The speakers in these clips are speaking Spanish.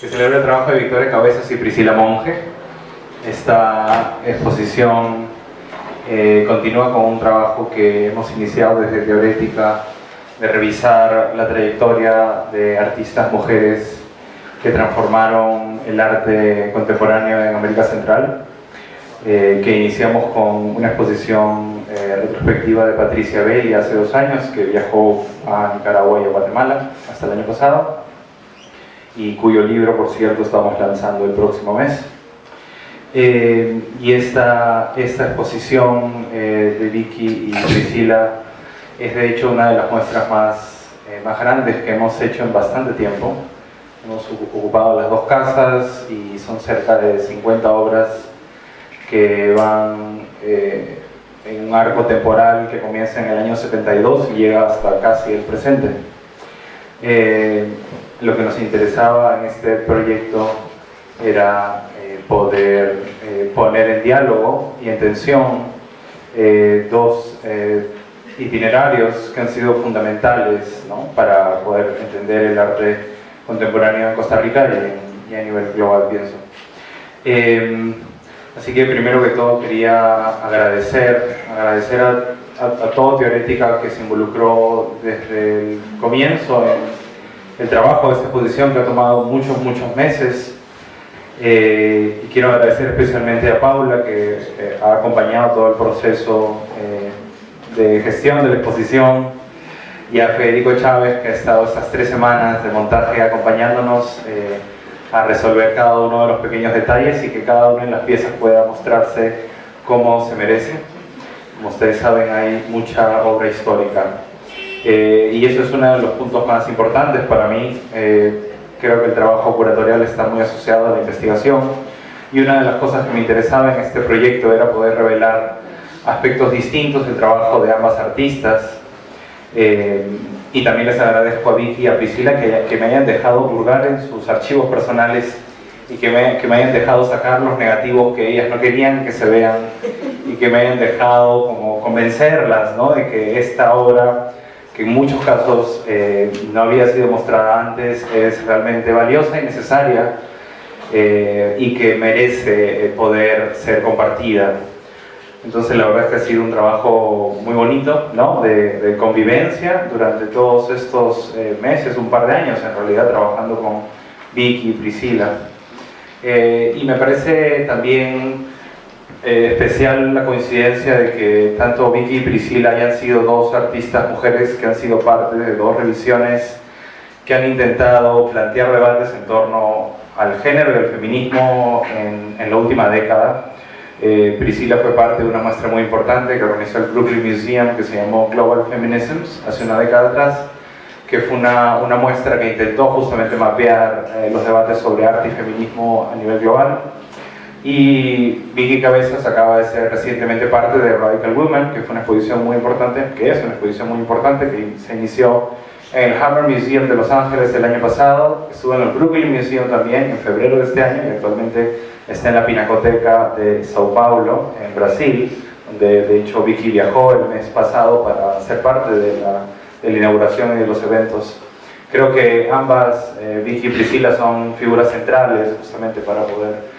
que celebra el trabajo de Victoria Cabezas y Priscila Monge. Esta exposición eh, continúa con un trabajo que hemos iniciado desde Teorética de revisar la trayectoria de artistas mujeres que transformaron el arte contemporáneo en América Central, eh, que iniciamos con una exposición eh, retrospectiva de Patricia Belli hace dos años, que viajó a Nicaragua y a Guatemala hasta el año pasado, y cuyo libro, por cierto, estamos lanzando el próximo mes. Eh, y esta, esta exposición eh, de Vicky y Priscila es de hecho una de las muestras más, eh, más grandes que hemos hecho en bastante tiempo. Hemos ocupado las dos casas y son cerca de 50 obras que van en un arco temporal que comienza en el año 72 y llega hasta casi el presente. Lo que nos interesaba en este proyecto era poder eh, poner en diálogo y en tensión eh, dos eh, itinerarios que han sido fundamentales para poder entender el arte contemporáneo en Costa Rica y, a nivel global, pienso. Em, así que primero que todo quería agradecer, agradecer a, a, a todo Teorética que se involucró desde el comienzo en el trabajo de esta exposición que ha tomado muchos, muchos meses eh, y quiero agradecer especialmente a Paula que eh, ha acompañado todo el proceso eh, de gestión de la exposición y a Federico Chávez que ha estado estas tres semanas de montaje acompañándonos a resolver cada uno de los pequeños detalles y que cada una de las piezas pueda mostrarse como se merece. Como ustedes saben hay mucha obra histórica y eso es uno de los puntos más importantes para mí. Creo que el trabajo curatorial está muy asociado a la investigación. Y una de las cosas que me interesaba en este proyecto era poder revelar aspectos distintos del trabajo de ambas artistas. Eh, y también les agradezco a Vicky y a Priscila que, que, me hayan dejado hurgar en sus archivos personales y que me, que me hayan dejado sacar los negativos que ellas no querían que se vean y que me hayan dejado como convencerlas ¿no? de que esta obra que en muchos casos eh, no había sido mostrada antes, es realmente valiosa y necesaria eh, y que merece eh, poder ser compartida. Entonces la verdad es que ha sido un trabajo muy bonito, ¿no? de, convivencia durante todos estos meses, un par de años en realidad, trabajando con Vicky y Priscila. y me parece también eh, especial la coincidencia de que tanto Vicky y Priscila hayan sido dos artistas mujeres que han sido parte de dos revisiones que han intentado plantear debates en torno al género y al feminismo en, la última década. Eh, Priscila fue parte de una muestra muy importante que organizó el Brooklyn Museum que se llamó Global Feminisms hace una década atrás, que fue una, una muestra que intentó justamente mapear eh, los debates sobre arte y feminismo a nivel global. Y Vicky Cabezas acaba de ser recientemente parte de Radical Women, que fue una exposición muy importante, que es una exposición muy importante, que se inició en el Hammer Museum de Los Ángeles el año pasado, estuvo en el Brooklyn Museum también en febrero de este año y actualmente está en la Pinacoteca de Sao Paulo, en Brasil, donde de hecho Vicky viajó el mes pasado para ser parte de la, inauguración y de los eventos. Creo que ambas, eh, Vicky y Priscila, son figuras centrales justamente para poder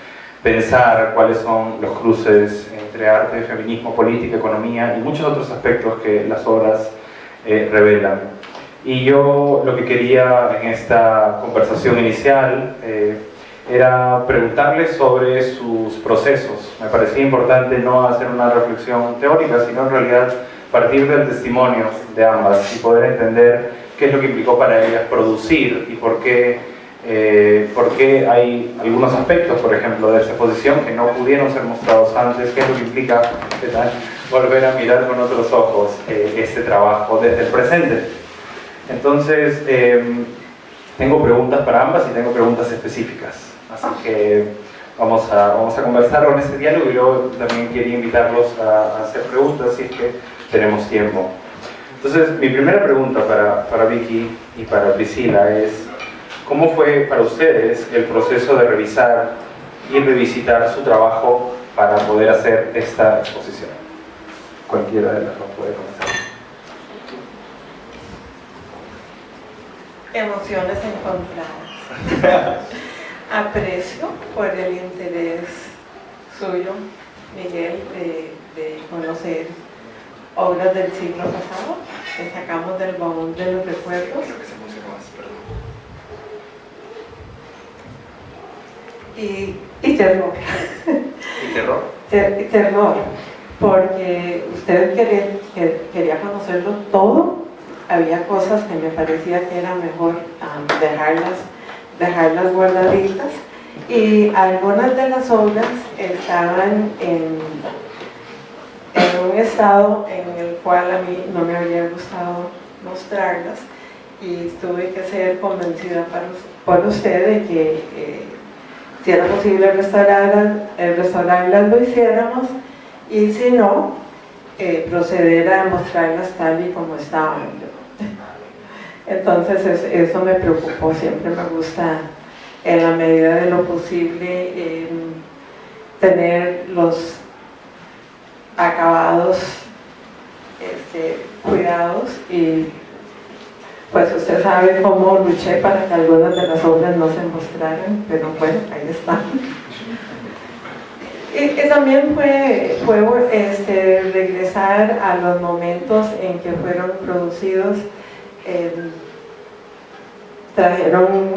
pensar cuáles son los cruces entre arte, feminismo, política, economía y muchos otros aspectos que las obras eh, revelan. Y yo lo que quería en esta conversación inicial eh, era preguntarles sobre sus procesos. Me parecía importante no hacer una reflexión teórica, sino en realidad partir del testimonio de ambas y poder entender qué es lo que implicó para ellas producir y por qué eh, porque hay algunos aspectos, por ejemplo, de esta exposición que no pudieron ser mostrados antes, qué es lo que implica volver a mirar con otros ojos eh, este trabajo desde el presente. Entonces, em, tengo preguntas para ambas y tengo preguntas específicas, así que vamos a, vamos a conversar con este diálogo y luego también quería invitarlos a, hacer preguntas si es que tenemos tiempo. Entonces, mi primera pregunta para, para Vicky y para Priscila es, ¿Cómo fue para ustedes el proceso de revisar y revisitar su trabajo para poder hacer esta exposición? Cualquiera de las dos puede comenzar. Emociones encontradas. aprecio por el interés suyo, Miguel, de, conocer obras del siglo pasado que sacamos del baúl de los recuerdos. Y, y terror. ¿Y terror? terror, porque usted quería, quería conocerlo todo, había cosas que me parecía que era mejor dejarlas dejarlas guardaditas y algunas de las obras estaban en, en un estado en el cual a mí no me había gustado mostrarlas y tuve que ser convencida por usted de que eh, si era posible restaurar, restaurarlas lo hiciéramos y si no, eh, proceder a mostrarlas tal y como estaban. Entonces eso me preocupó, siempre me gusta en la medida de lo posible em, tener los acabados este, cuidados y pues usted sabe cómo luché para que algunas de las obras no se mostraran, pero bueno, ahí están. Y, también fue, fue este, regresar a los momentos en que fueron producidos Em, trajeron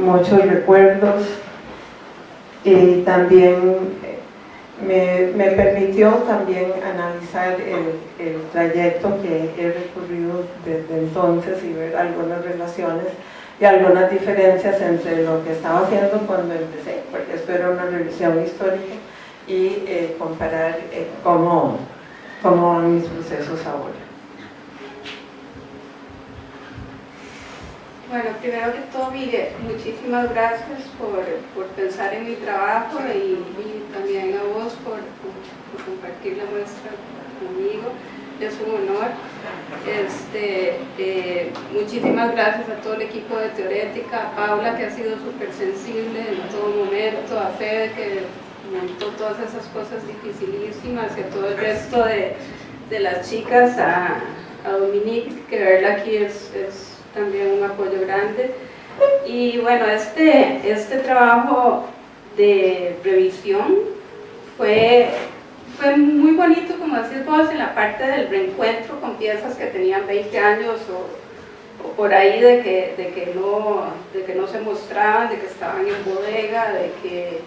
muchos recuerdos y también me, permitió también analizar el, trayecto que he recorrido desde entonces y ver algunas relaciones y algunas diferencias entre lo que estaba haciendo cuando empecé, porque esto era una revisión histórica, y eh, comparar eh, cómo, cómo van mis procesos ahora. Bueno, primero que todo, mire, muchísimas gracias por, pensar en mi trabajo y, también a vos por, compartir la muestra conmigo. Es un honor. Este, eh, muchísimas gracias a todo el equipo de Teorética, a Paula que ha sido súper sensible en todo momento, a Fede que montó todas esas cosas dificilísimas y a todo el resto de, las chicas, a, Dominique que verla aquí es también un apoyo grande. Y bueno, este, este trabajo de revisión fue, fue muy bonito, como decís vos, en la parte del reencuentro con piezas que tenían 20 años o, o por ahí de que, de, que no, de que no se mostraban, de que estaban en bodega, de que,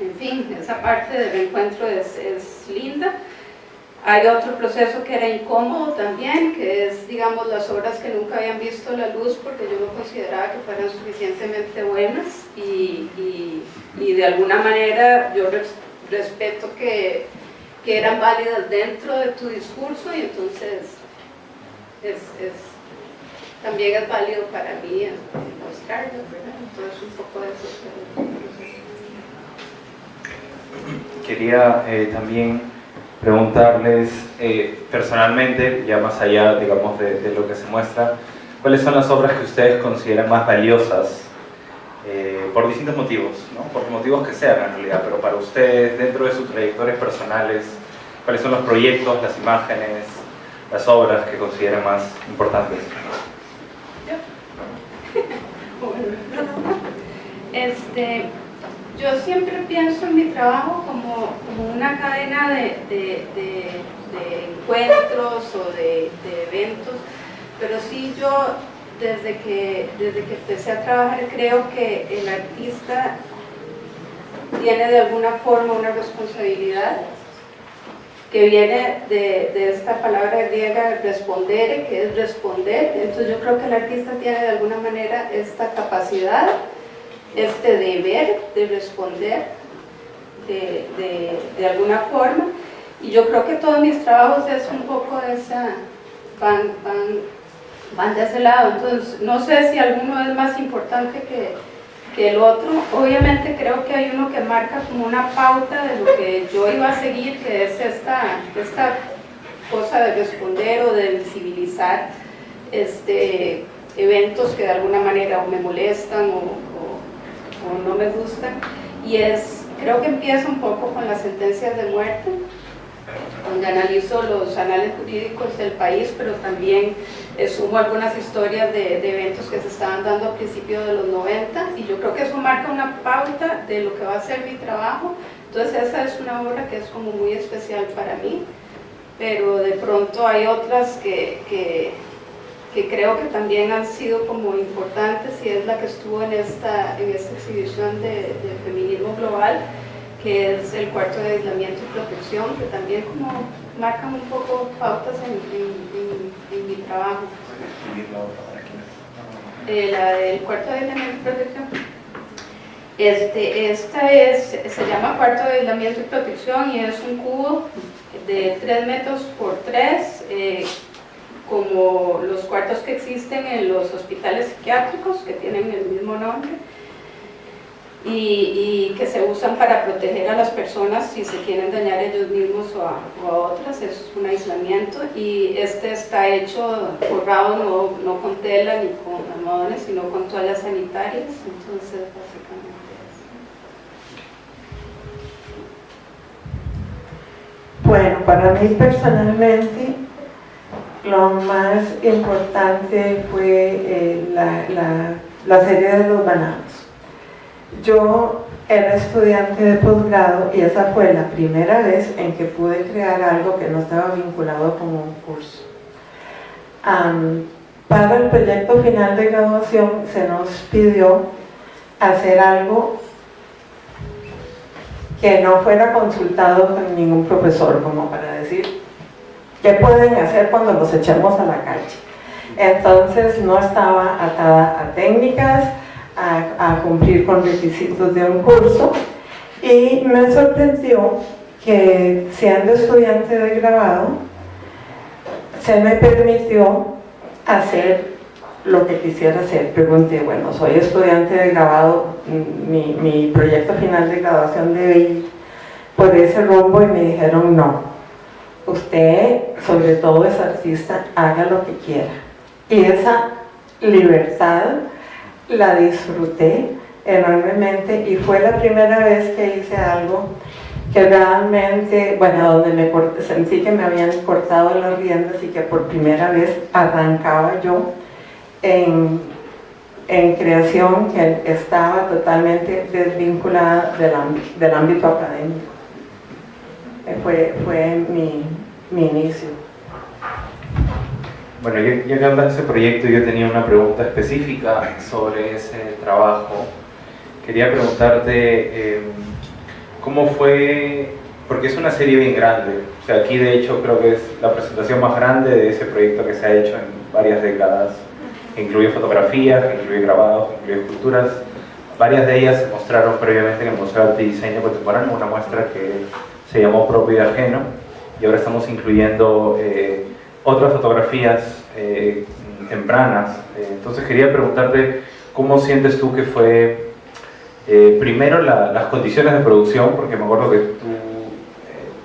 en fin, esa parte del reencuentro es, es linda. Hay otro proceso que era incómodo también, que es, digamos, las obras que nunca habían visto la luz porque yo no consideraba que fueran suficientemente buenas y, y, de alguna manera yo respeto que, que, eran válidas dentro de tu discurso y entonces es, es, también es válido para mí mostrarlo, ¿verdad? Entonces un poco de eso. Quería eh, también preguntarles eh, personalmente, ya más allá digamos, de, lo que se muestra, cuáles son las obras que ustedes consideran más valiosas eh, por distintos motivos, ¿no? por motivos que sean en realidad, pero para ustedes, dentro de sus trayectorias personales, cuáles son los proyectos, las imágenes, las obras que consideran más importantes. Este, yo siempre pienso en mi trabajo como, una cadena de, encuentros o de, eventos, pero sí yo desde que, desde que empecé a trabajar creo que el artista tiene de alguna forma una responsabilidad que viene de, esta palabra griega responder, que es responder, entonces yo creo que el artista tiene de alguna manera esta capacidad este deber de responder de, alguna forma. Y yo creo que todos mis trabajos es un poco de esa, van, van, van de ese lado, entonces no sé si alguno es más importante que, que el otro, obviamente creo que hay uno que marca como una pauta de lo que yo iba a seguir, que es esta, esta cosa de responder o de visibilizar este, eventos que de alguna manera o me molestan o, no me gusta, y es, creo que empieza un poco con las sentencias de muerte, donde analizo los anales jurídicos del país, pero también sumo algunas historias de, eventos que se estaban dando a principios de los 90 y yo creo que eso marca una pauta de lo que va a ser mi trabajo. Entonces esa es una obra que es como muy especial para mí, pero de pronto hay otras que, que creo que también han sido como importantes y es la que estuvo en esta, en esta exhibición de, de feminismo global, que es el cuarto de aislamiento y protección, que también como marcan un poco pautas en, en, en, mi trabajo. Eh, la del cuarto de aislamiento y protección. Este, esta es, se llama cuarto de aislamiento y protección y es un cubo de 3 metros por 3, eh, como los cuartos que existen en los hospitales psiquiátricos, que tienen el mismo nombre y, que se usan para proteger a las personas si se quieren dañar ellos mismos o a, otras, es un aislamiento. Y este está hecho forrado no, no con tela ni con almohadones, sino con toallas sanitarias, entonces básicamente Bueno, para mí personalmente lo más importante fue eh, la, la, la serie de los bananos yo era estudiante de posgrado y esa fue la primera vez en que pude crear algo que no estaba vinculado con un curso. para el proyecto final de graduación se nos pidió hacer algo que no fuera consultado con ningún profesor, como para decir, ¿qué pueden hacer cuando los echemos a la calle? Entonces no estaba atada a técnicas, a, cumplir con requisitos de un curso y me sorprendió que siendo estudiante de grabado se me permitió hacer lo que quisiera hacer. Pregunté, bueno, soy estudiante de grabado, mi, mi proyecto final de graduación debe ir por ese rumbo y me dijeron no, usted sobre todo es artista, haga lo que quiera. Y esa libertad la disfruté enormemente y fue la primera vez que hice algo que realmente, bueno, donde me sentí que me habían cortado las riendas y que por primera vez arrancaba yo en, en creación que estaba totalmente desvinculada del, del ámbito académico. Eh, fue, fue mi, mi inicio. Bueno, ya, que hablas ese proyecto, yo tenía una pregunta específica sobre ese trabajo. Quería preguntarte em, cómo fue, porque es una serie bien grande, o sea, aquí de hecho creo que es la presentación más grande de ese proyecto que se ha hecho en varias décadas. Incluye fotografías, incluye grabados, incluye esculturas. Varias de ellas se mostraron previamente en el Museo de Arte y Contemporáneo, una muestra que se llamó Propio y Ajeno, y ahora estamos incluyendo eh, otras fotografías eh, tempranas. Eh, entonces quería preguntarte cómo sientes tú que fue eh, primero las condiciones de producción, porque me acuerdo que tú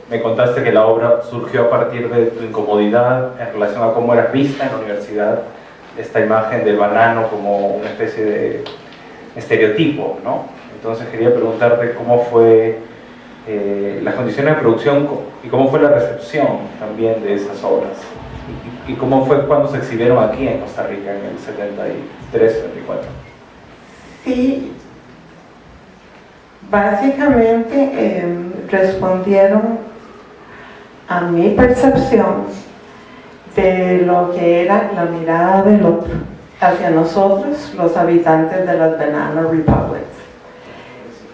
me contaste que la obra surgió a partir de tu incomodidad en relación a cómo eras vista en la universidad, esta imagen del banano como una especie de estereotipo, ¿no? Entonces quería preguntarte cómo fue las condiciones de producción y cómo fue la recepción también de esas obras. ¿Y cómo fue cuando se exhibieron aquí en Costa Rica en el 73, 74? Sí, básicamente em, respondieron a mi percepción de lo que era la mirada del otro hacia nosotros, los habitantes de las Banana Republics.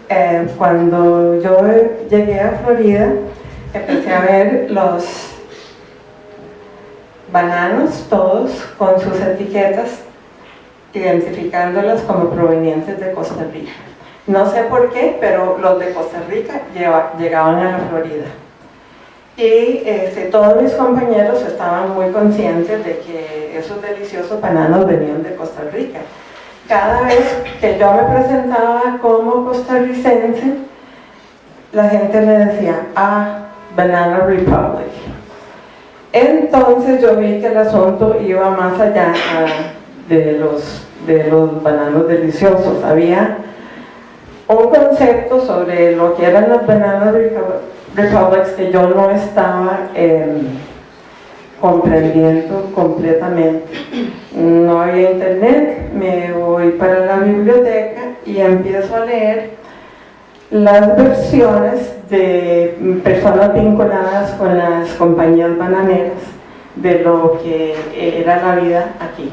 Em, cuando yo llegué a Florida, empecé a ver los bananos, todos con sus etiquetas, identificándolas como provenientes de Costa Rica. No sé por qué, pero los de Costa Rica llegaban a la Florida. Y este, todos mis compañeros estaban muy conscientes de que esos deliciosos bananos venían de Costa Rica. Cada vez que yo me presentaba como costarricense, la gente me decía, ah, Banana Republic. Entonces yo vi que el asunto iba más allá de, los, de los bananos deliciosos. Había un concepto sobre lo que eran los bananos republics que yo no estaba em, comprendiendo completamente. No había internet, me voy para la biblioteca y empiezo a leer las versiones de personas vinculadas con las compañías bananeras de lo que era la vida aquí.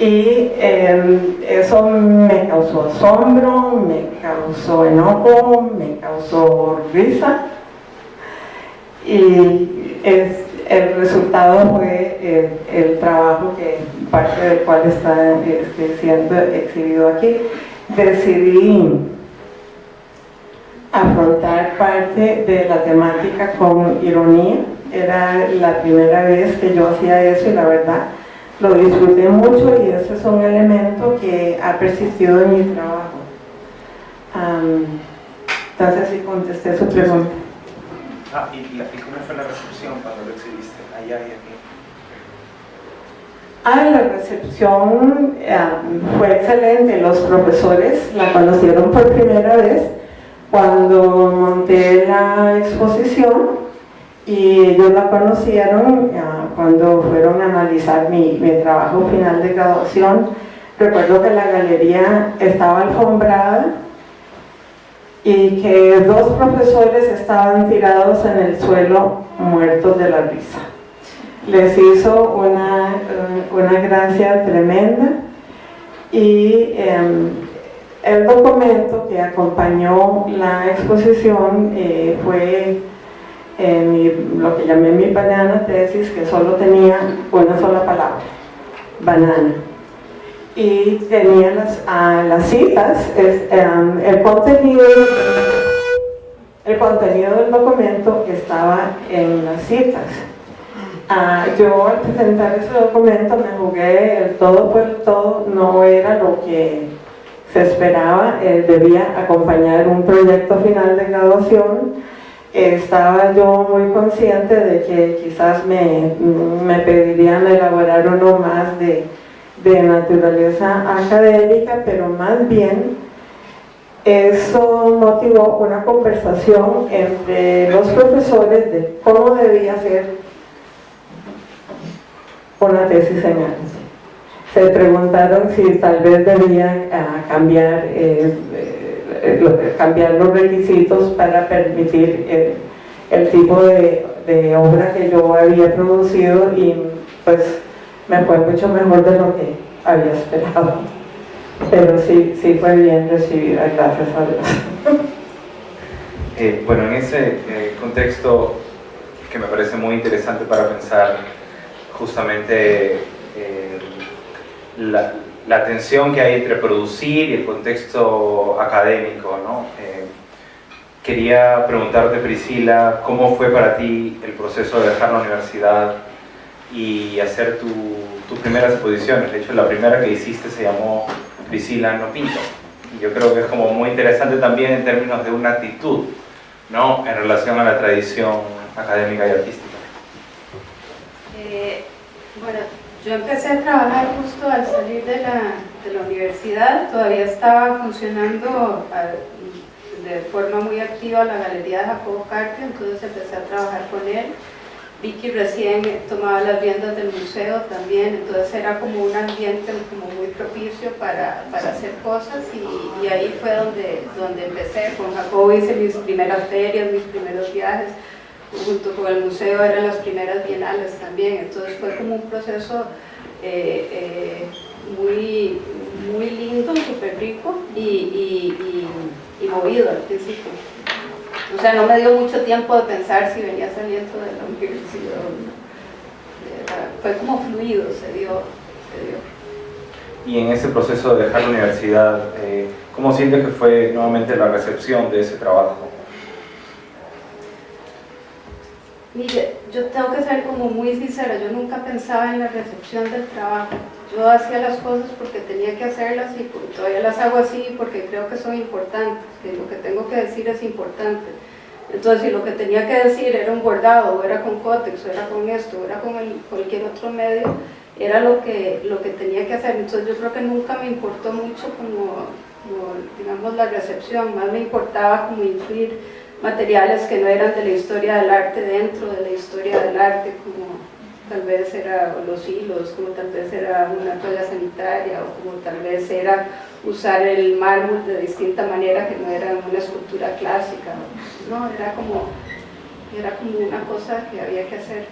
Y em, eso me causó asombro, me causó enojo, me causó risa. Y el resultado fue el, trabajo que parte del cual está este, siendo exhibido aquí. Decidí afrontar parte de la temática con ironía. Era la primera vez que yo hacía eso y la verdad lo disfruté mucho y ese es un elemento que ha persistido en mi trabajo. entonces sí contesté su pregunta. Ah, ¿y, cómo fue la recepción cuando lo Ah, la recepción fue excelente, los profesores la conocieron por primera vez cuando monté la exposición y ellos la conocieron cuando fueron a analizar mi, mi, trabajo final de graduación. Recuerdo que la galería estaba alfombrada y que dos profesores estaban tirados en el suelo muertos de la risa. Les hizo una, una gracia tremenda y em, el documento que acompañó la exposición eh, fue lo que llamé mi banana tesis, que solo tenía una sola palabra, banana. Y tenía las, las citas, em, el, contenido, el contenido del documento estaba en las citas. Ah, yo al presentar ese documento me jugué el todo por el todo, no era lo que se esperaba, eh, debía acompañar un proyecto final de graduación, estaba yo muy consciente de que quizás me, me pedirían elaborar uno más de, de, naturaleza académica, pero más bien eso motivó una conversación entre los profesores de cómo debía ser una tesis en arte. Se preguntaron si tal vez debían ah, cambiar eh, eh, cambiar los requisitos para permitir eh, el, tipo de, obra que yo había producido y pues me fue mucho mejor de lo que había esperado. Pero sí, sí fue bien recibida, gracias a Dios. Eh, bueno, en ese contexto que me parece muy interesante para pensar justamente la, la tensión que hay entre producir y el contexto académico. ¿no? Eh, quería preguntarte, Priscila, ¿cómo fue para ti el proceso de dejar la universidad y hacer tus primeras exposiciones? De hecho, la primera que hiciste se llamó Priscila no pinto. Y yo creo que es como muy interesante también en términos de una actitud, ¿no? En relación a la tradición académica y artística. Bueno, yo empecé a trabajar justo al salir de la, universidad, todavía estaba funcionando de forma muy activa la Galería de Jacobo Carpio, entonces empecé a trabajar con él. Vicky recién tomaba las riendas del museo también, entonces era como un ambiente como muy propicio para, hacer cosas y, y, ahí fue donde, donde empecé. Con Jacobo hice mis primeras ferias, mis primeros viajes, junto con el museo eran las primeras bienales también, entonces fue como un proceso eh, eh, muy, muy lindo, súper rico y, movido al principio. O sea, no me dio mucho tiempo de pensar si venía saliendo de la universidad Fue como fluido, se dio, se dio. Y en ese proceso de dejar la universidad, eh, ¿cómo sientes que fue nuevamente la recepción de ese trabajo? Mire, yo tengo que ser como muy sincera, yo nunca pensaba en la recepción del trabajo. Yo hacía las cosas porque tenía que hacerlas y todavía las hago así porque creo que son importantes, que lo que tengo que decir es importante. Entonces, si lo que tenía que decir era un bordado, o era con cótex, o era con esto, o era con cualquier otro medio, era lo que, lo que tenía que hacer. Entonces, yo creo que nunca me importó mucho como, como digamos, la recepción, más me importaba como influir materiales que no eran de la historia del arte dentro de la historia del arte, como tal vez era los hilos, como tal vez era una toalla sanitaria o como tal vez era usar el mármol de distinta manera que no era una escultura clásica, no, era como, era como una cosa que había que hacer.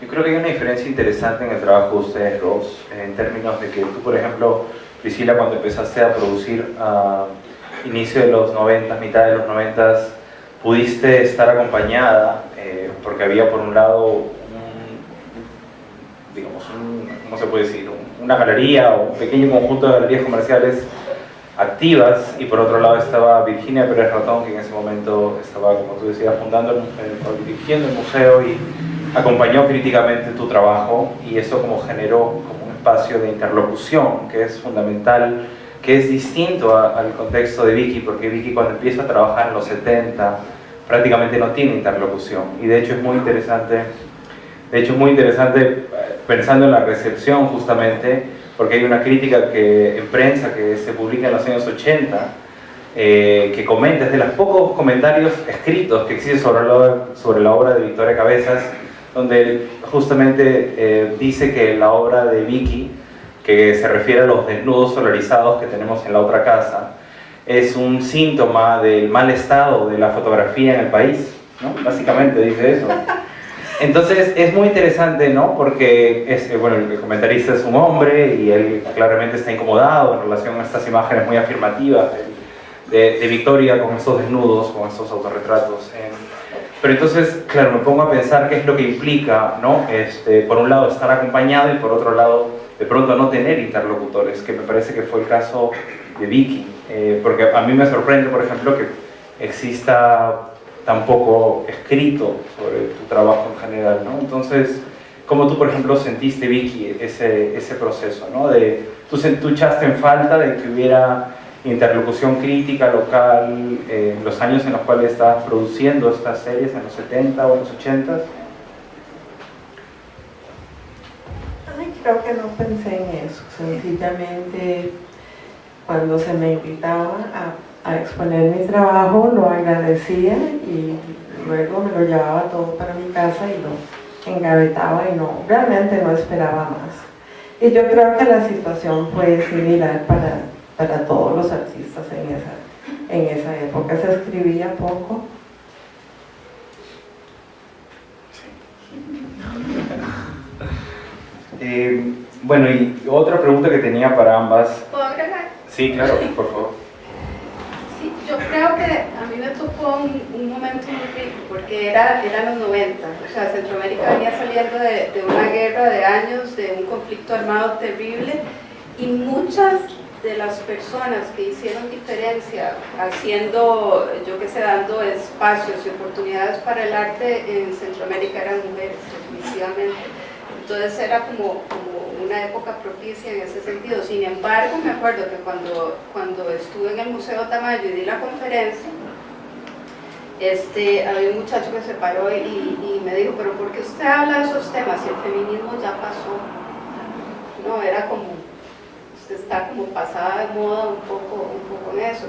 Yo creo que hay una diferencia interesante en el trabajo de ustedes dos, en términos de que tú, por ejemplo, Priscila, cuando empezaste a producir a inicio de los 90, mitad de los 90, pudiste estar acompañada, eh, porque había por un lado digamos, un, ¿cómo se puede decir? una galería o un pequeño conjunto de galerías comerciales activas y por otro lado estaba Virginia Pérez Ratón que en ese momento estaba, como tú decías, fundando, el, dirigiendo el museo y acompañó críticamente tu trabajo y eso como generó como un espacio de interlocución que es fundamental, que es distinto al contexto de Vicky porque Vicky cuando empieza a trabajar en los 70 prácticamente no tiene interlocución. Y de hecho es muy interesante de hecho es muy interesante pensando en la recepción justamente, porque hay una crítica que, en prensa que se publica en los años 80, eh, que comenta, es de los pocos comentarios escritos que existen sobre la, sobre la obra de Victoria Cabezas, donde justamente eh, dice que la obra de Vicky, que se refiere a los desnudos solarizados que tenemos en la otra casa, es un síntoma del mal estado de la fotografía en el país, ¿no? Básicamente dice eso. Entonces es muy interesante, ¿no? Porque es, eh, bueno, el comentarista es un hombre y él claramente está incomodado en relación a estas imágenes muy afirmativas de, de, Victoria con estos desnudos, con estos autorretratos. pero entonces, claro, me pongo a pensar qué es lo que implica, ¿no? Este, por un lado estar acompañado y por otro lado de pronto no tener interlocutores, que me parece que fue el caso de Vicky. Eh, porque a mí me sorprende, por ejemplo, que exista tampoco escrito sobre tu trabajo en general, ¿no? Entonces, ¿cómo tú, por ejemplo, sentiste, Vicky, ese, ese proceso, ¿no? De, ¿tú, ¿Tú echaste en falta de que hubiera interlocución crítica local en los años en los cuales estabas produciendo estas series, en los 70 o en los 80? Ay, creo que no pensé en eso, sencillamente cuando se me invitaba a a exponer mi trabajo, lo agradecía y luego me lo llevaba todo para mi casa y lo engavetaba y no, realmente no esperaba más. Y yo creo que la situación fue similar para, para todos los artistas en esa, en esa época. Se escribía poco. Eh, bueno, y otra pregunta que tenía para ambas. Sí, claro, por favor yo creo que a mí me tocó un, momento muy rico, porque era, eran los 90, o sea, Centroamérica venía saliendo de, una guerra de años, de un conflicto armado terrible, y muchas de las personas que hicieron diferencia haciendo, yo que sé, dando espacios y oportunidades para el arte en Centroamérica eran mujeres, definitivamente. Entonces era como una época propicia en ese sentido. Sin embargo, me acuerdo que cuando, cuando estuve en el Museo Tamayo y di la conferencia, este, había un muchacho que se paró y, y, me dijo, pero ¿por qué usted habla de esos temas si el feminismo ya pasó? No, era como, usted está como pasada de moda un poco, un poco en eso.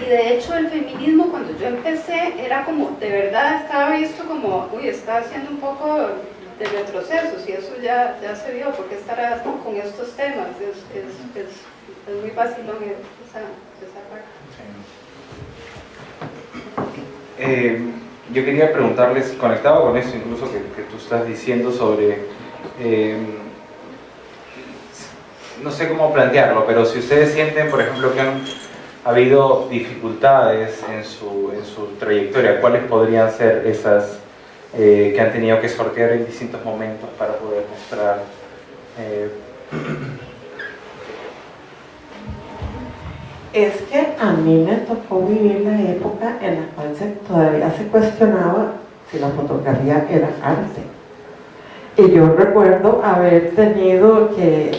Y de hecho el feminismo cuando yo empecé era como, de verdad estaba visto como, uy, está haciendo un poco de retrocesos y eso ya, ya se vio, porque estará con estos temas, es, es, es, es muy fácil esa, esa parte. Eh, yo quería preguntarles, conectado con eso incluso que, que tú estás diciendo sobre, eh, no sé cómo plantearlo, pero si ustedes sienten, por ejemplo, que han habido dificultades en su, en su trayectoria, ¿cuáles podrían ser esas eh, que han tenido que sortear en distintos momentos para poder mostrar. Eh, es que a mí me tocó vivir la época en la cual se, todavía se cuestionaba si la fotografía era arte. Y yo recuerdo haber tenido que,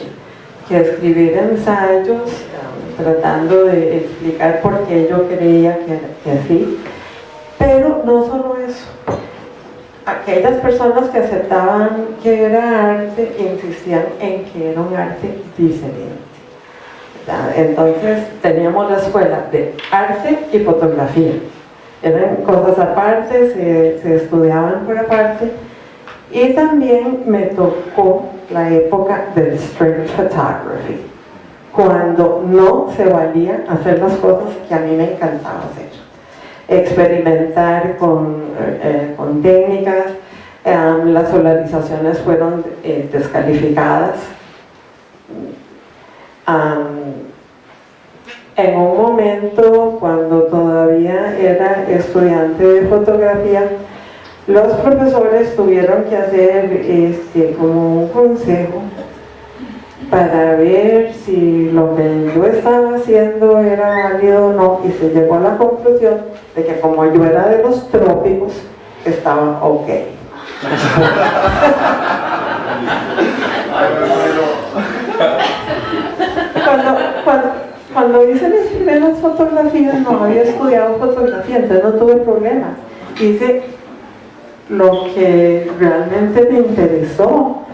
que escribir ensayos um, tratando de explicar por qué yo creía que, que así. Pero no solo eso, aquellas personas que aceptaban que era arte insistían en que era un arte diferente. Entonces teníamos la escuela de arte y fotografía. eran cosas aparte, se, se estudiaban por aparte. Y también me tocó la época del street photography, cuando no se valía hacer las cosas que a mí me encantaba hacer. Experimentar con, eh, con técnicas, um, las solarizaciones fueron eh, descalificadas. En un momento cuando todavía era estudiante de fotografía, los profesores tuvieron que hacer este, como un consejo para ver si lo que yo estaba haciendo era válido o no y se llegó a la conclusión de que como yo era de los trópicos estaba ok cuando, hice mis primeras fotografías no había estudiado fotografía entonces no tuve problemas hice lo que realmente me interesó.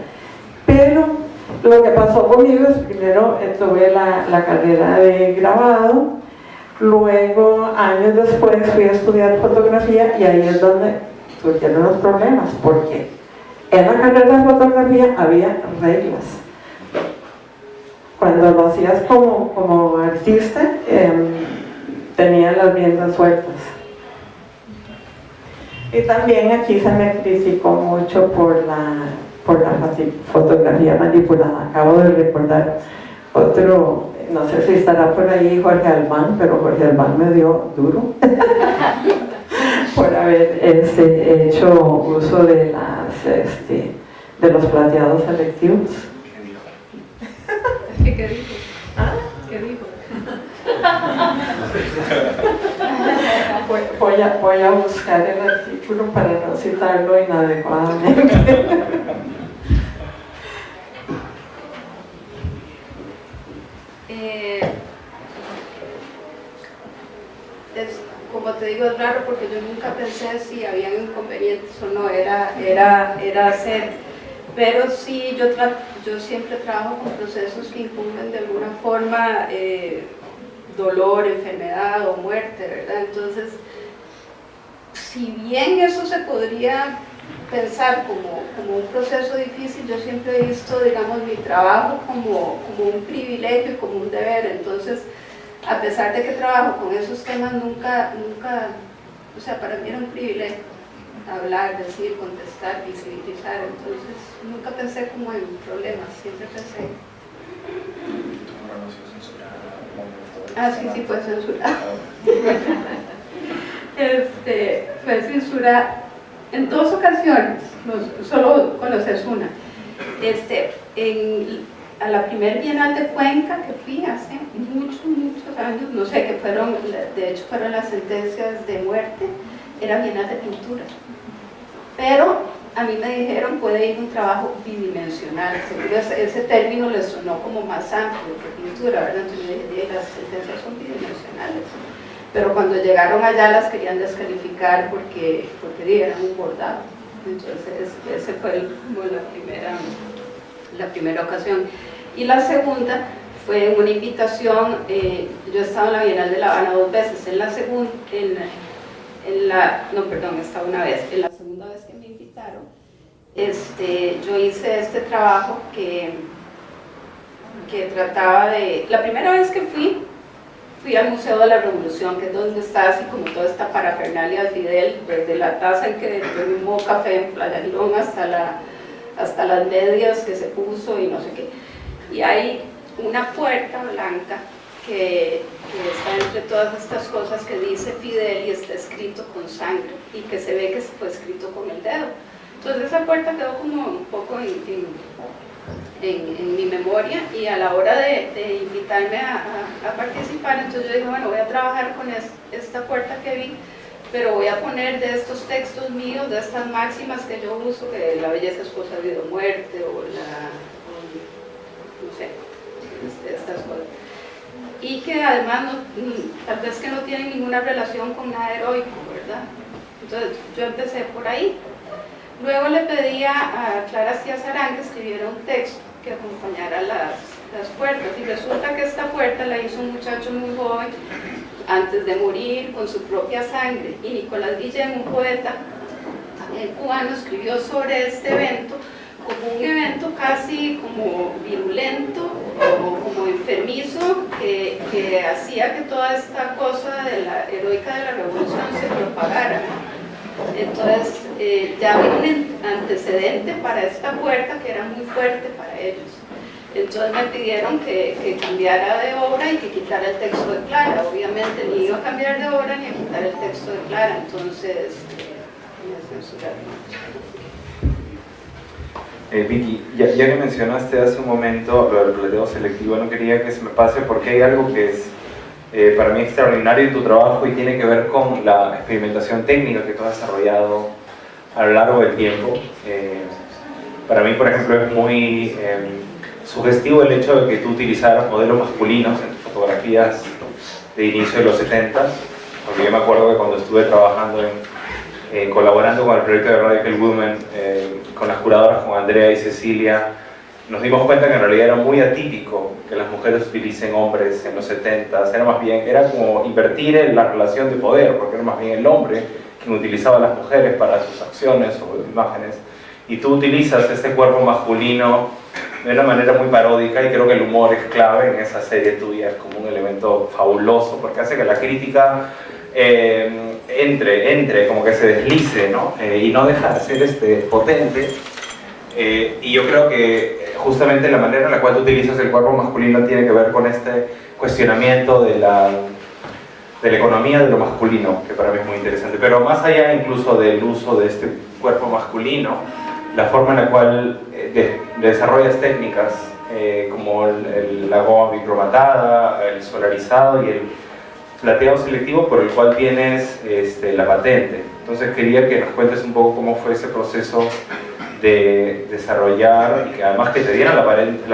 Lo que pasó conmigo es primero tuve la, la carrera de grabado, luego años después fui a estudiar fotografía y ahí es donde surgieron los problemas, porque en la carrera de fotografía había reglas. Cuando lo hacías como, como artista, eh, tenía las riendas sueltas. Y también aquí se me criticó mucho por la, por la fotografía manipulada. Acabo de recordar otro, no sé si estará por ahí Jorge Albán, pero Jorge Albán me dio duro por haber este, hecho uso de, las, este, de los plateados selectivos. ¿Qué dijo? ¿Ah? ¿Qué dijo? voy, a, voy a buscar el artículo para no citarlo inadecuadamente. Eh, es, como te digo, es raro porque yo nunca pensé si habían inconvenientes o no, era, era, era hacer, pero sí, yo, yo siempre trabajo con procesos que incumben de alguna forma eh, dolor, enfermedad o muerte, ¿verdad? Entonces, si bien eso se podría pensar como, como, un proceso difícil, yo siempre he visto, digamos, mi trabajo como, como un privilegio y como un deber, entonces, a pesar de que trabajo con esos temas, nunca, nunca, o sea, para mí era un privilegio hablar, decir, contestar, visibilizar, entonces nunca pensé como en problemas, siempre pensé... Ah, sí, sí, fue censurado. este, fue censurado en dos ocasiones, solo conoces una. Este, a la primer Bienal de Cuenca que fui hace muchos, muchos años, no sé, que fueron, de hecho fueron las sentencias de muerte, era Bienal de Pintura. Pero a mí me dijeron puede ir un trabajo bidimensional, ese, término le sonó como más amplio que pintura, ¿verdad? Entonces yo dije, las sentencias son bidimensionales. Pero cuando llegaron allá las querían descalificar porque, porque eran un bordado. Entonces esa fue la, primera, la primera ocasión. Y la segunda fue una invitación, eh, yo he estado en la Bienal de La Habana dos veces, en la segunda, en, en la, no perdón, estaba una vez, en la segunda vez que me invitaron, este, yo hice este trabajo que, que trataba de, la primera vez que fui, fui al Museo de la Revolución, que es donde está así como toda esta parafernalia de Fidel, desde la taza en que tomó café en Playa Girón hasta, la, hasta las medias que se puso y no sé qué. Y hay una puerta blanca que, está entre todas estas cosas que dice Fidel y está escrito con sangre y que se ve que fue escrito con el dedo. Entonces esa puerta quedó como un poco en, mi memoria y a la hora de, invitarme a, participar, entonces yo dije, bueno, voy a trabajar con esta puerta que vi, pero voy a poner de estos textos míos, de estas máximas que yo uso, que la belleza es cosa de vida o muerte, o la, no sé, estas cosas y que además no, mm, tal vez que no tienen ninguna relación con nada heroico, ¿verdad? Entonces yo empecé por ahí. Luego le pedí a Clara Ciazarán que escribiera un texto que acompañara las, las puertas y resulta que esta puerta la hizo un muchacho muy joven antes de morir con su propia sangre. Y Nicolás Guillén, un poeta cubano, escribió sobre este evento como un evento casi como virulento o como enfermizo que, que hacía que toda esta cosa de la heroica de la revolución se propagara. Entonces eh, ya había un antecedente para esta puerta que era muy fuerte para ellos. Entonces me pidieron que, que, cambiara de obra y que quitara el texto de Clara. Obviamente ni iba a cambiar de obra ni a quitar el texto de Clara, entonces eh, me censuraron. Eh, Vicky, ya, que mencionaste hace un momento lo del plateo selectivo, no quería que se me pase porque hay algo que es eh, para mí extraordinario en tu trabajo y tiene que ver con la experimentación técnica que tú has desarrollado a lo largo del tiempo. Eh, para mí, por ejemplo, es muy em, sugestivo el hecho de que tú utilizaras modelos masculinos en tus fotografías de inicio de los 70 porque yo me acuerdo que cuando estuve trabajando en, colaborando con el proyecto de Radical Women con las curadoras, con Andrea y Cecilia, nos dimos cuenta que en realidad era muy atípico que las mujeres utilicen hombres en los 70 era más bien, era como invertir en la relación de poder, porque era más bien el hombre quien utilizaba a las mujeres para sus acciones o imágenes, y tú utilizas este cuerpo masculino de una manera muy paródica y creo que el humor es clave en esa serie tuya, es como un elemento fabuloso, porque hace que la crítica eh, entre, entre, como que se deslice, ¿no? Eh, y no deja de ser este, potente. Eh, y yo creo que justamente la manera en la cual tú utilizas el cuerpo masculino tiene que ver con este cuestionamiento de la, de la economía de lo masculino, que para mí es muy interesante. Pero más allá incluso del uso de este cuerpo masculino, la forma en la cual desarrollas técnicas como el, la goma micromatada, el solarizado y el plateado selectivo por el cual tienes este, la patente. Entonces quería que nos cuentes un poco cómo fue ese proceso de desarrollar y que además que te dieran la,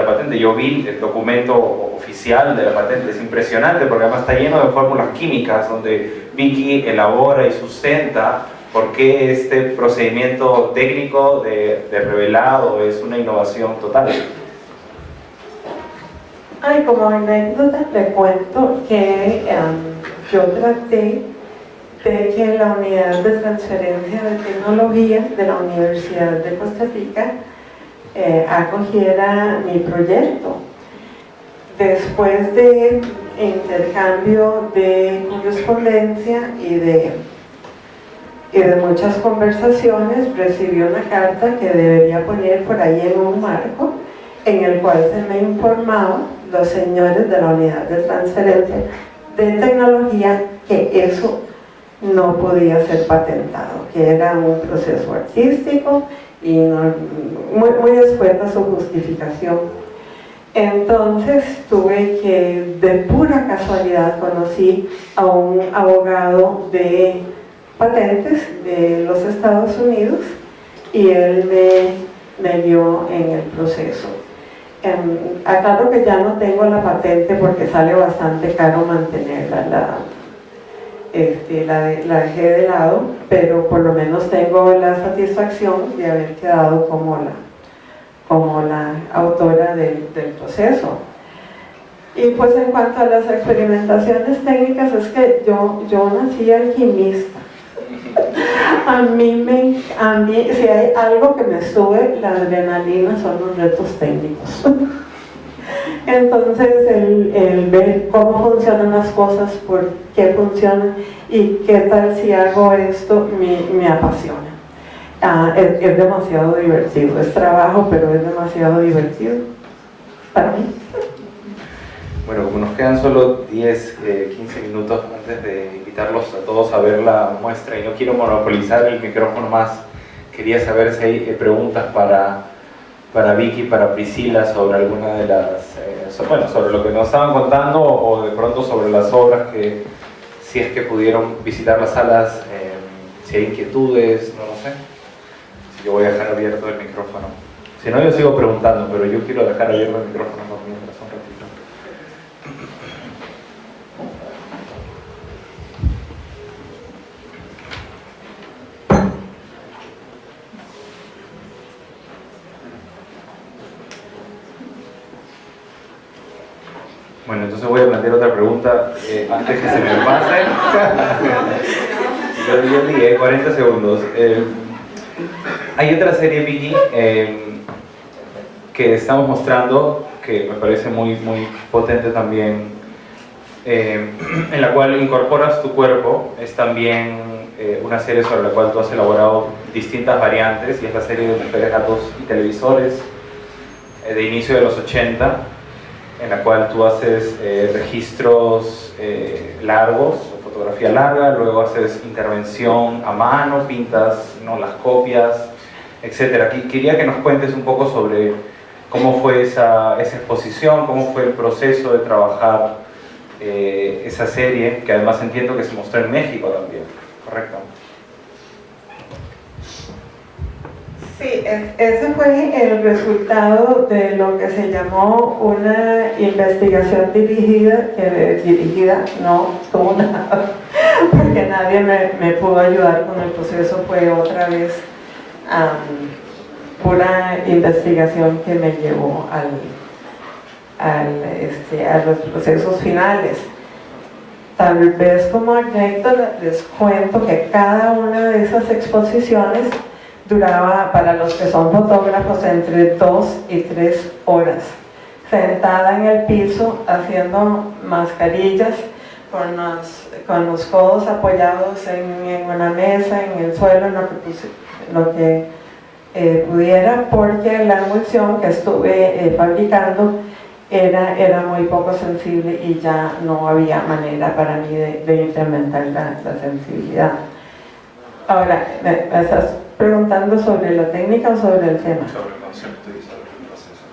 patente. Yo vi el documento oficial de la patente, es impresionante porque además está lleno de fórmulas químicas donde Vicky elabora y sustenta por qué este procedimiento técnico de, de revelado es una innovación total. Ay, como anécdota te cuento que em, yo traté de que la unidad de transferencia de tecnología de la Universidad de Costa Rica eh, acogiera mi proyecto. Después de intercambio de correspondencia y de, y de muchas conversaciones, recibí una carta que debería poner por ahí en un marco en el cual se me informaba los señores de la unidad de transferencia de tecnología que eso no podía ser patentado, que era un proceso artístico y muy, muy su justificación. Entonces tuve que, de pura casualidad, conocí a un abogado de patentes de los Estados Unidos y él me, dio en el proceso. Um, aclaro que ya no tengo la patente porque sale bastante caro mantenerla, la, este, la, dejé de lado, pero por lo menos tengo la satisfacción de haber quedado como la, como la autora del proceso. Y pues en cuanto a las experimentaciones técnicas, es que yo, yo nací alquimista a mí, me, a mí, si hay algo que me sube la adrenalina son los retos técnicos. Entonces, el, ver cómo funcionan las cosas, por qué funcionan y qué tal si hago esto, me, apasiona. Ah, es, demasiado divertido, es trabajo, pero es demasiado divertido para mí. Bueno, como nos quedan solo 10, 15 eh, minutos antes de invitarlos a todos a ver la muestra y no quiero monopolizar el micrófono más, quería saber si hay eh, preguntas para, para Vicky, para Priscila sobre alguna de las, eh, bueno, sobre lo que nos estaban contando o de pronto sobre las obras que, si es que pudieron visitar las salas, si hay inquietudes, no lo sé. Así que voy a dejar abierto el micrófono. Si no, yo sigo preguntando, pero yo quiero dejar abierto el micrófono por mientras un ratito. Bueno, entonces voy a plantear otra pregunta eh, antes que se me pase. yo, dije 40 segundos. Eh, hay otra serie, Vicky, eh, que estamos mostrando que me parece muy, muy potente también, en la cual incorporas tu cuerpo. Es también una serie sobre la cual tú has elaborado distintas variantes y es la serie de Mujeres, Gatos y Televisores de inicio de los 80 en la cual tú haces eh, registros eh, largos, fotografía larga, luego haces intervención a mano, pintas ¿no? las copias, etc. Quería que nos cuentes un poco sobre cómo fue esa, exposición, cómo fue el proceso de trabajar eh, esa serie, que además entiendo que se mostró en México también, ¿correcto? Sí, ese fue el resultado de lo que se llamó una investigación dirigida, que dirigida no tuvo nada, porque nadie me, pudo ayudar con el proceso, fue otra vez una investigación que me llevó este, a los procesos finales. Tal vez como anécdota les cuento que cada una de esas exposiciones duraba para los que son fotógrafos entre dos y tres horas, sentada en el piso haciendo mascarillas con los, con los codos apoyados en, una mesa, en el suelo, en lo que, lo que eh, pudiera, porque la emulsión que estuve eh, fabricando era, era muy poco sensible y ya no había manera para mí de, incrementar la, sensibilidad. Ahora, esas preguntando sobre la técnica o sobre el tema? Sobre el concepto y sobre el proceso.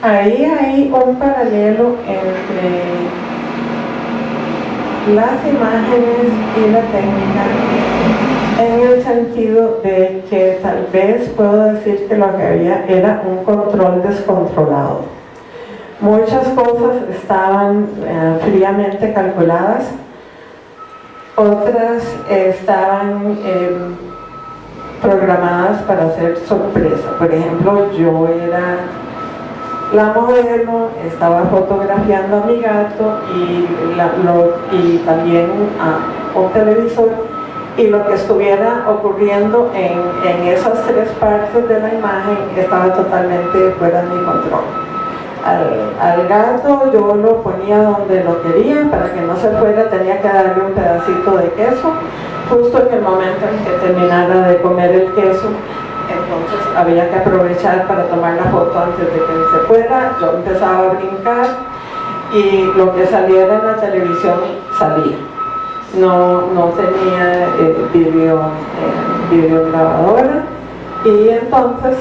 Ahí hay un paralelo entre las imágenes y la técnica en el sentido de que tal vez puedo decir que lo que había era un control descontrolado. Muchas cosas estaban eh, fríamente calculadas otras estaban em, programadas para ser sorpresa. Por ejemplo, yo era la modelo, estaba fotografiando a mi gato y, también a un televisor y lo que estuviera ocurriendo en, en esas tres partes de la imagen estaba totalmente fuera de mi control al, gato, yo lo ponía donde lo quería, para que no se fuera tenía que darle un pedacito de queso, justo en el momento en que terminara de comer el queso, entonces había que aprovechar para tomar la foto antes de que se fuera, yo empezaba a brincar y lo que saliera en la televisión salía. No, no tenía eh, video, eh, y entonces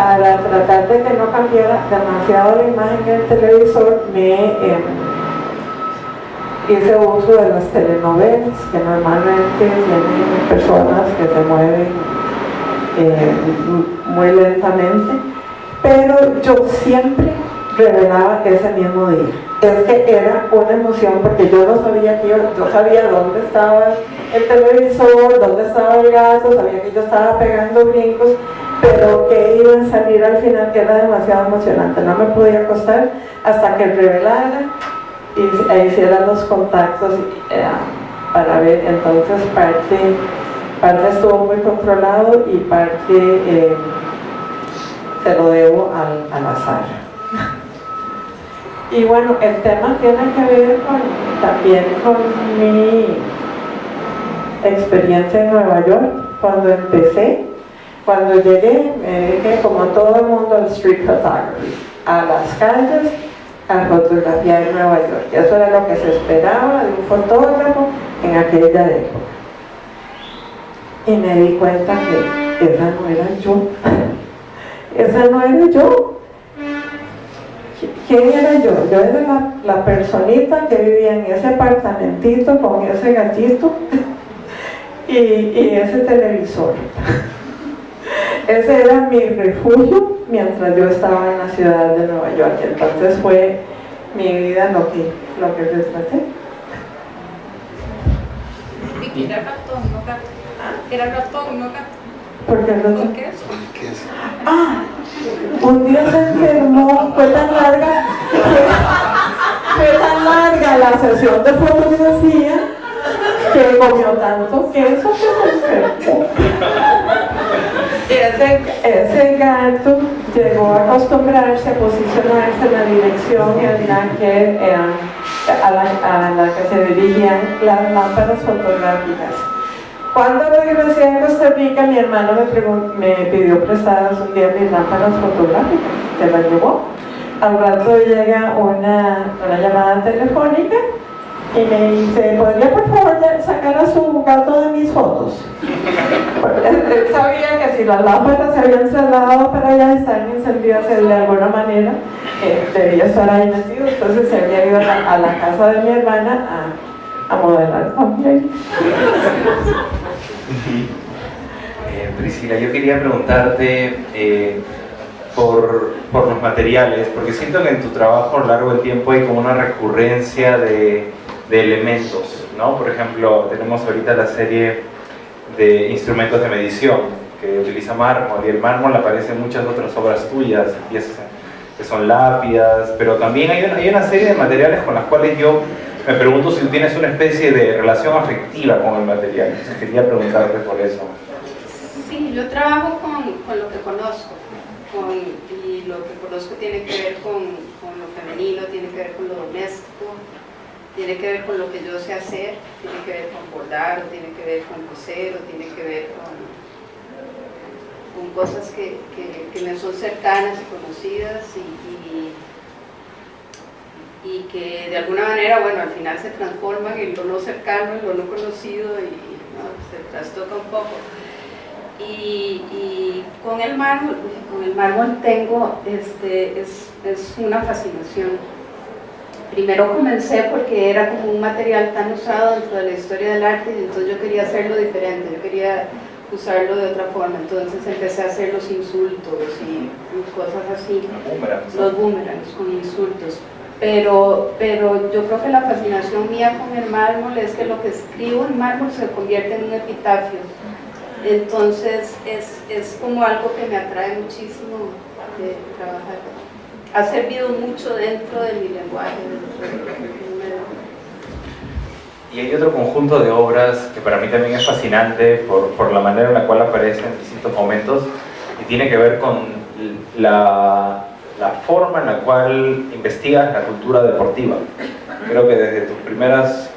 para tratar de que no cambiara demasiado la imagen del televisor, me em, hice uso de las telenovelas, que normalmente tienen personas que se mueven eh, muy lentamente, pero yo siempre revelaba ese mismo día. Es que era una emoción porque yo no sabía que yo, yo sabía dónde estaba el televisor, dónde estaba el gato, sabía que yo estaba pegando brincos, pero que iban a salir al final que era demasiado emocionante. No me podía acostar hasta que revelara y e hiciera los contactos eh, para ver. Entonces parte, parte estuvo muy controlado y parte eh, se lo debo al, al azar. Y bueno, el tema tiene que ver también con mi experiencia en Nueva York. Cuando empecé, cuando llegué, me dediqué como todo el mundo al street photography, a las calles, a fotografiar en Nueva York. Eso era lo que se esperaba de un fotógrafo en aquella época. Y me di cuenta que esa no era yo. esa no era yo. ¿Quién era yo? Yo era la, personita que vivía en ese apartamentito con ese gatito y ese televisor. Ese era mi refugio mientras yo estaba en la ciudad de Nueva York. Entonces fue mi vida lo que, lo que. Vicky, era ratón, no gato. Era ratón, no gato. ¿Por qué ratón? ¿Por qué eso? Ah, Un día se enfermó, fue tan larga, fue, tan larga la sesión de fotografía que comió tanto queso que se enfermó. Ese, ese gato llegó a acostumbrarse a posicionarse en la dirección en la que, eh, a, la, que se dirigían las lámparas fotográficas. Cuando regresé a Costa Rica, mi hermano me, me pidió prestadas un día mis lámparas fotográficas, se las llevó. Al rato llega una, una llamada telefónica y me dice, ¿podría por favor sacar a su gato de mis fotos? él, sabía que si las lámparas se habían cerrado para ya estar encendidas de alguna manera, eh, debía estar ahí metido, entonces se había ido a la, casa de mi hermana a, a modelar también. Eh, Priscila, yo quería preguntarte eh, por, por, los materiales, porque siento que en tu trabajo a lo largo del tiempo hay como una recurrencia de de elementos, ¿no? Por ejemplo, tenemos ahorita la serie de instrumentos de medición que utiliza mármol y el mármol aparece en muchas otras obras tuyas, piezas que son lápidas, pero también hay una, hay una serie de materiales con las cuales yo me pregunto si tú tienes una especie de relación afectiva con el material. Entonces quería preguntarte por eso. Sí, yo trabajo con, con lo que conozco con, y lo que conozco tiene que ver con, con lo femenino, tiene que ver con lo doméstico, tiene que ver con lo que yo sé hacer, tiene que ver con bordar, tiene que ver con coser, o tiene que ver con, cosas que, que, me son cercanas y conocidas y, y, que de alguna manera, bueno, al final se transforman en lo no cercano, en lo no conocido y se trastoca un poco. Y, y, con el mármol, con el mármol tengo, este, es, es una fascinación primero comencé porque era como un material tan usado dentro de la historia del arte y entonces yo quería hacerlo diferente, yo quería usarlo de otra forma, entonces empecé a hacer los insultos y cosas así, los boomerangs con insultos. Pero, pero yo creo que la fascinación mía con el mármol es que lo que escribo en mármol se convierte en un epitafio. Entonces es, es como algo que me atrae muchísimo de trabajar ha servido mucho dentro de mi lenguaje. Y hay otro conjunto de obras que para mí también es fascinante por, por la manera en la cual aparece en distintos momentos y tiene que ver con la, la forma en la cual investigas la cultura deportiva. Creo que desde tus primeras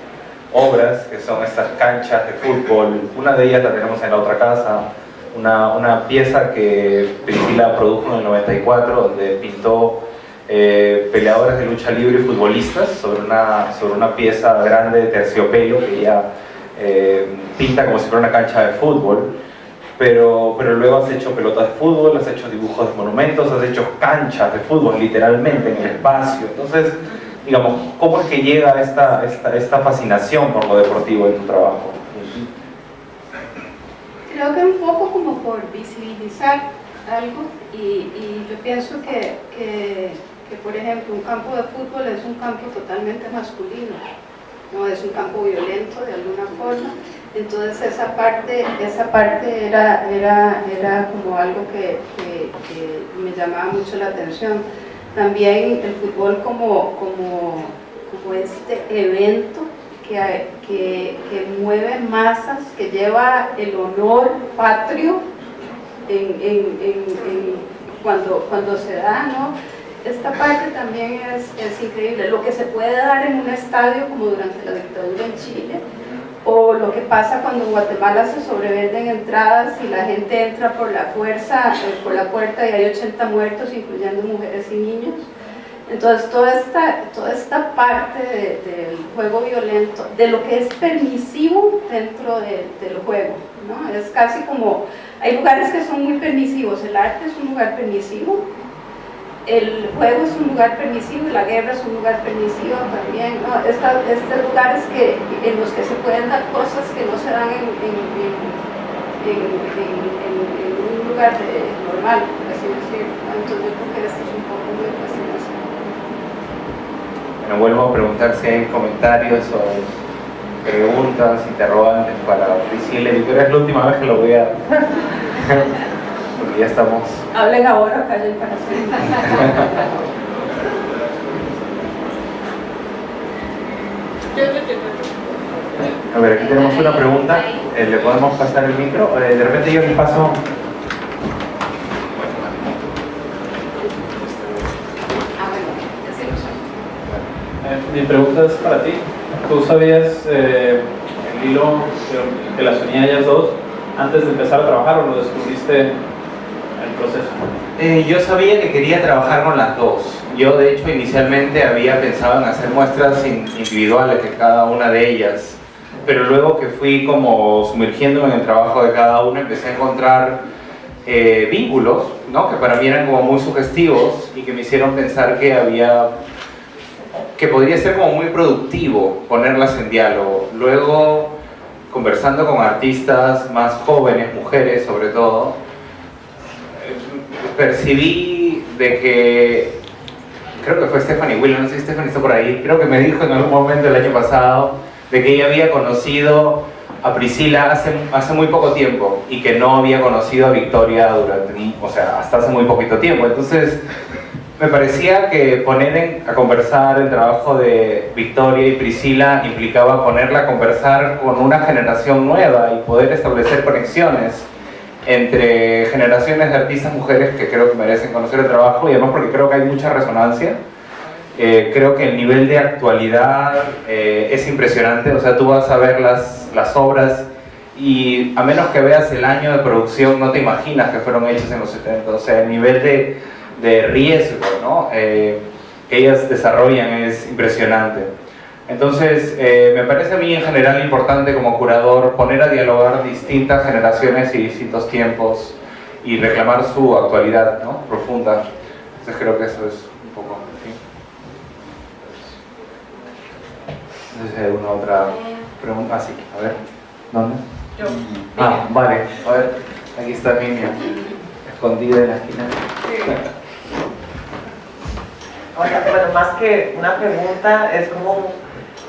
obras, que son estas canchas de fútbol, una de ellas la tenemos en la otra casa, una, una pieza que Priscila produjo en el 94, donde pintó eh, peleadores de lucha libre y futbolistas sobre una, sobre una pieza grande de terciopelo que ella eh, pinta como si fuera una cancha de fútbol. Pero, pero luego has hecho pelotas de fútbol, has hecho dibujos de monumentos, has hecho canchas de fútbol literalmente en el espacio. Entonces, digamos, ¿cómo es que llega esta, esta, esta fascinación por lo deportivo en tu trabajo? creo que un poco como por visibilizar algo y, yo pienso que, que, por ejemplo un campo de fútbol es un campo totalmente masculino, no es un campo violento de alguna forma, entonces esa parte, esa parte era, era, era como algo que, me llamaba mucho la atención. También el fútbol como, como, como este evento que, que, mueve masas, que lleva el honor patrio cuando, cuando se da, ¿no? Esta parte también es, es, increíble, lo que se puede dar en un estadio como durante la dictadura en Chile, o lo que pasa cuando en Guatemala se sobrevenden entradas y la gente entra por la fuerza, eh, por la puerta y hay 80 muertos, incluyendo mujeres y niños. Entonces, toda esta, toda esta parte del juego violento, de lo que es permisivo dentro del juego, ¿no? Es casi como, hay lugares que son muy permisivos, el arte es un lugar permisivo, el juego es un lugar permisivo y la guerra es un lugar permisivo también, ¿no? estos lugares que, en los que se pueden dar cosas que no se dan en, un lugar normal, por así decirlo. Entonces yo creo que esto es un poco muy fácil. Me vuelvo a preguntar si hay comentarios o preguntas, interrogantes para Priscila. Es la última vez que lo voy a... ya estamos... Hablen ahora, callen para siempre. A ver, aquí tenemos una pregunta. Eh, ¿Le podemos pasar el micro? Eh, de repente yo les paso... Eh, mi pregunta es para ti. ¿Tú sabías eh, el hilo que, que las unía ellas dos antes de empezar a trabajar o lo descubriste proceso? Eh, yo sabía que quería trabajar con las dos. Yo de hecho inicialmente había pensado en hacer muestras in- individuales de cada una de ellas, pero luego que fui como sumergiéndome en el trabajo de cada una empecé a encontrar eh, vínculos, ¿no? que para mí eran como muy sugestivos y que me hicieron pensar que había que podría ser como muy productivo ponerlas en diálogo. Luego, conversando con artistas más jóvenes, mujeres sobre todo, percibí de que, creo que fue Stephanie Williams, no sé si Stephanie está por ahí, creo que me dijo en algún momento el año pasado de que ella había conocido a Priscila hace, hace muy poco tiempo y que no había conocido a Victoria durante, o sea, hasta hace muy poquito tiempo. Entonces, me parecía que poner a conversar el trabajo de Victoria y Priscila implicaba ponerla a conversar con una generación nueva y poder establecer conexiones entre generaciones de artistas mujeres que creo que merecen conocer el trabajo y además porque creo que hay mucha resonancia. Eh, creo que el nivel de actualidad eh, es impresionante, o sea, tú vas a ver las, las obras y a menos que veas el año de producción no te imaginas que fueron hechas en los 70, o sea, el nivel de, de riesgo ¿no? Eh, que ellas desarrollan es impresionante. Entonces, eh, me parece a mí en general importante como curador poner a dialogar distintas generaciones y distintos tiempos y reclamar su actualidad ¿no? profunda. Entonces creo que eso es un poco... ¿sí? No sé si hay alguna otra pregunta. Ah, sí, a ver. ¿Dónde? Yo. Ah, vale. A ver, aquí está Mimia, escondida en la esquina. Oiga, bueno, más que una pregunta, es como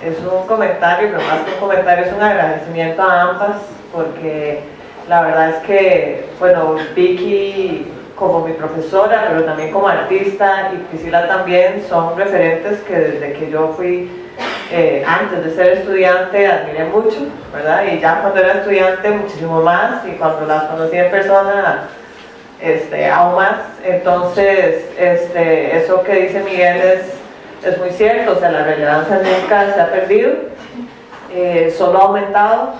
es un comentario, pero más que un comentario es un agradecimiento a ambas, porque la verdad es que, bueno, Vicky como mi profesora, pero también como artista, y Priscila también, son referentes que desde que yo fui, eh, antes de ser estudiante, admiré mucho, ¿verdad? Y ya cuando era estudiante, muchísimo más, y cuando las conocí en persona, este, aún más. Entonces, este, eso que dice Miguel es, es muy cierto, o sea, la relevancia nunca se ha perdido, eh, solo ha aumentado.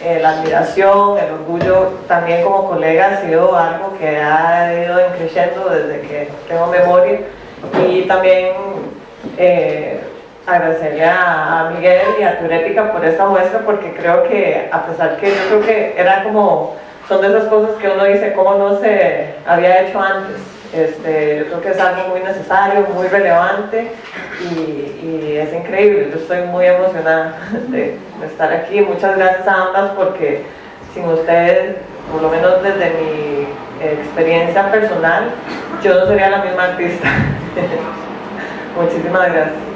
Eh, la admiración, el orgullo también como colega ha sido algo que ha ido creciendo desde que tengo memoria y también eh, agradecerle a, Miguel y a Turética por esta muestra porque creo que a pesar que yo creo que era como son de esas cosas que uno dice cómo no se había hecho antes este, yo creo que es algo muy necesario, muy relevante y, es increíble. Yo estoy muy emocionada de, estar aquí. Muchas gracias a ambas porque sin ustedes, por lo menos desde mi experiencia personal, yo no sería la misma artista. Muchísimas gracias.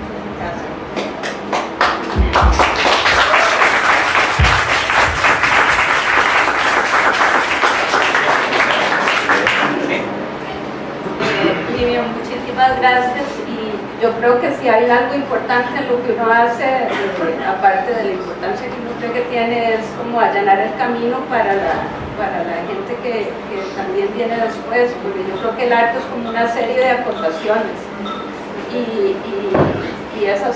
Muchísimas gracias y yo creo que si hay algo importante en lo que uno hace, eh, aparte de la importancia que uno cree que tiene, es como allanar el camino para la, para la gente que, también viene después, porque yo creo que el arte es como una serie de aportaciones. Y, y eso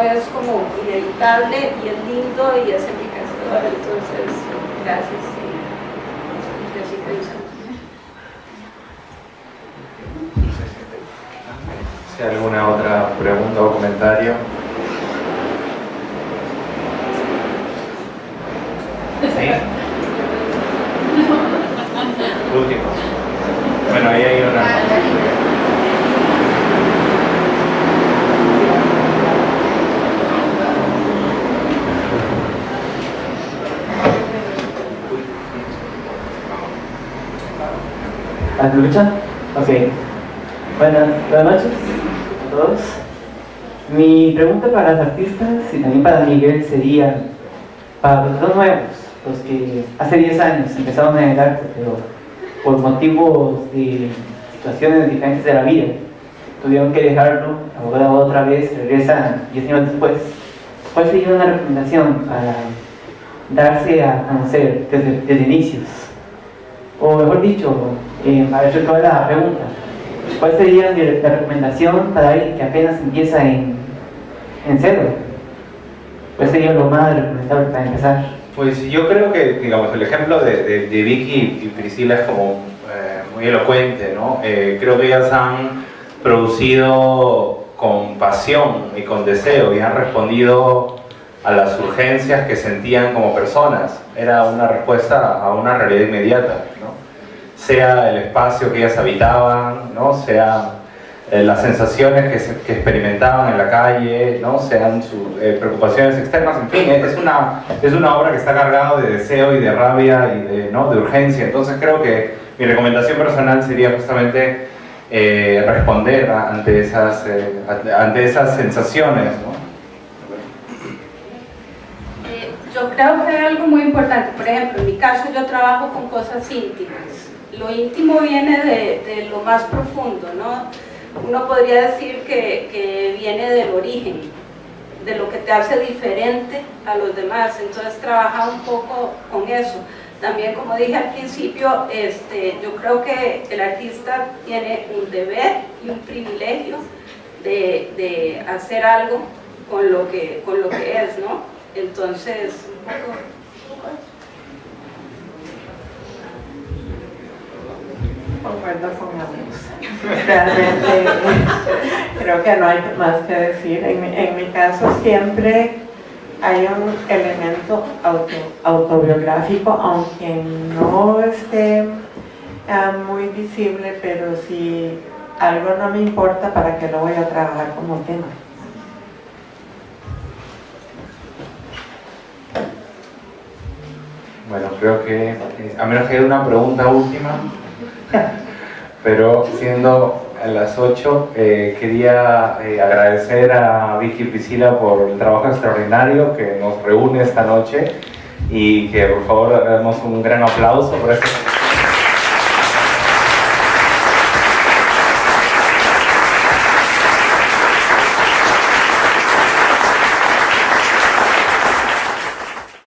es como inevitable y es lindo y es enriquecedor, entonces gracias y, y así que dicen. Alguna otra pregunta o comentario. ¿Sí? Último. Bueno, ahí hay una. ¿La lucha? Ok. Buenas, buenas noches todos. Mi pregunta para los artistas y también para Miguel sería, para los dos nuevos, los que hace 10 años empezaron en el arte, pero por motivos de situaciones diferentes de la vida, tuvieron que dejarlo, abogada otra vez, regresan 10 años después, ¿cuál sería una recomendación para darse a conocer desde, inicios? O mejor dicho, eh, para toda la pregunta, ¿cuál sería la recomendación para alguien que apenas empieza en, en cero? ¿Cuál sería lo más recomendable para empezar? Pues yo creo que, digamos, el ejemplo de, de, de Vicky y Priscila es como eh, muy elocuente, ¿no? Eh, creo que ellas han producido con pasión y con deseo y han respondido a las urgencias que sentían como personas. Era una respuesta a una realidad inmediata. Sea el espacio que ellas habitaban, ¿no? Sea eh, las sensaciones que, experimentaban en la calle, ¿no? sean sus eh, preocupaciones externas, en fin, es una, es una obra que está cargada de deseo y de rabia y de, ¿no? de urgencia. Entonces creo que mi recomendación personal sería justamente eh, responder ante, esas, ante esas sensaciones. ¿no? Yo creo que hay algo muy importante, por ejemplo, en mi caso yo trabajo con cosas íntimas. Lo íntimo viene de, lo más profundo, ¿no? Uno podría decir que, viene del origen, de lo que te hace diferente a los demás, entonces trabaja un poco con eso. También, como dije al principio, este, yo creo que el artista tiene un deber y un privilegio de, de hacer algo con lo, que, con lo que es, ¿no? Entonces, un poco... Concuerdo con ambos. Realmente creo que no hay más que decir. En mi, en mi caso siempre hay un elemento auto, autobiográfico, aunque no esté uh, muy visible, pero si algo no me importa, ¿para qué lo voy a trabajar como tema? Bueno, creo que, a menos que haya una pregunta última, pero siendo a las 8, eh, quería eh, agradecer a Vicky Priscila por el trabajo extraordinario que nos reúne esta noche y que por favor damos un gran aplauso por esta